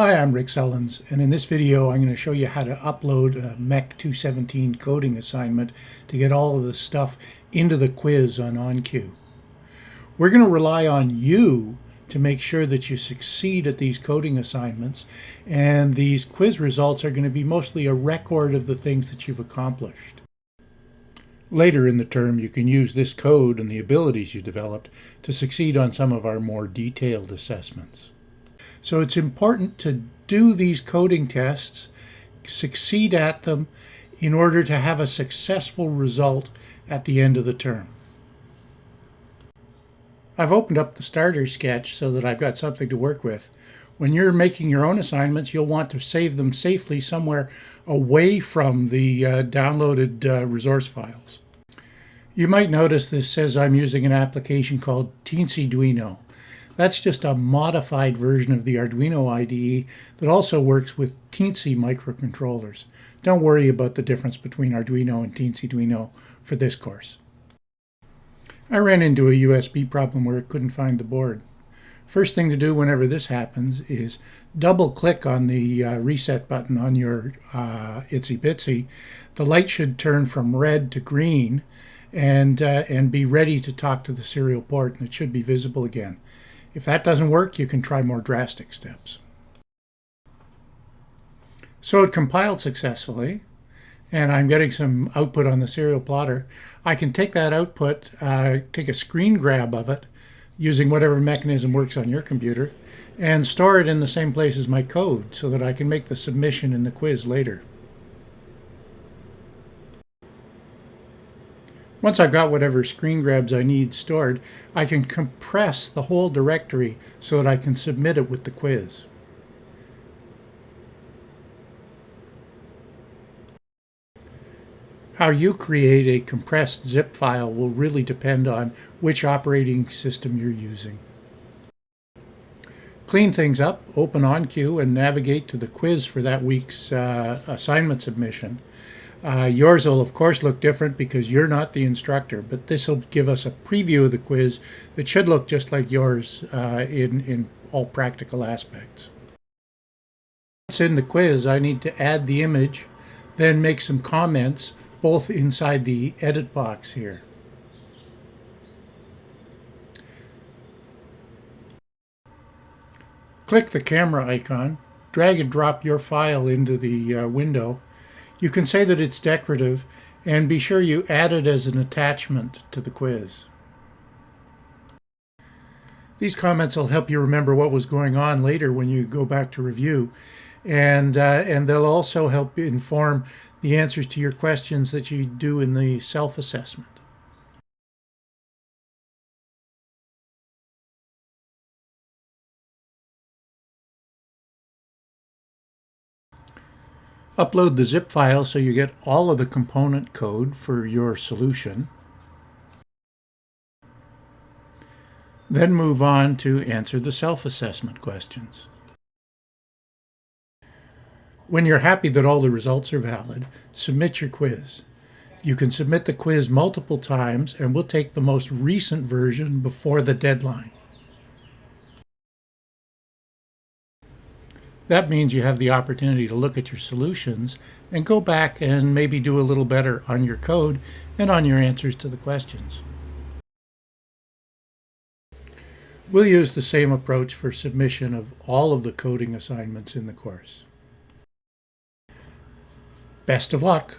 Hi, I'm Rick Sellens, and in this video I'm going to show you how to upload a MEC 217 coding assignment to get all of the stuff into the quiz on onQ. We're going to rely on you to make sure that you succeed at these coding assignments, and these quiz results are going to be mostly a record of the things that you've accomplished. Later in the term, you can use this code and the abilities you developed to succeed on some of our more detailed assessments. So it's important to do these coding tests, succeed at them, in order to have a successful result at the end of the term. I've opened up the starter sketch so that I've got something to work with. When you're making your own assignments, you'll want to save them safely somewhere away from the uh, downloaded uh, resource files. You might notice this says I'm using an application called Teensyduino. That's just a modified version of the Arduino IDE that also works with Teensy microcontrollers. Don't worry about the difference between Arduino and Teensyduino for this course. I ran into a USB problem where it couldn't find the board. First thing to do whenever this happens is double click on the uh, reset button on your uh, ItsyBitsy. The light should turn from red to green and, uh, and be ready to talk to the serial port and it should be visible again. If that doesn't work, you can try more drastic steps. So it compiled successfully, and I'm getting some output on the serial plotter. I can take that output, uh, take a screen grab of it, using whatever mechanism works on your computer, and store it in the same place as my code so that I can make the submission in the quiz later. Once I've got whatever screen grabs I need stored, I can compress the whole directory so that I can submit it with the quiz. How you create a compressed zip file will really depend on which operating system you're using. Clean things up, open onQ, and navigate to the quiz for that week's uh, assignment submission. Uh, yours will, of course, look different because you're not the instructor, but this will give us a preview of the quiz that should look just like yours uh, in, in all practical aspects. Once in the quiz, I need to add the image, then make some comments, both inside the edit box here. Click the camera icon, drag and drop your file into the uh, window, you can say that it's decorative and be sure you add it as an attachment to the quiz. These comments will help you remember what was going on later when you go back to review. And, uh, and they'll also help inform the answers to your questions that you do in the self-assessment. Upload the zip file so you get all of the component code for your solution. Then move on to answer the self-assessment questions. When you're happy that all the results are valid, submit your quiz. You can submit the quiz multiple times and we'll take the most recent version before the deadline. That means you have the opportunity to look at your solutions and go back and maybe do a little better on your code and on your answers to the questions. We'll use the same approach for submission of all of the coding assignments in the course. Best of luck!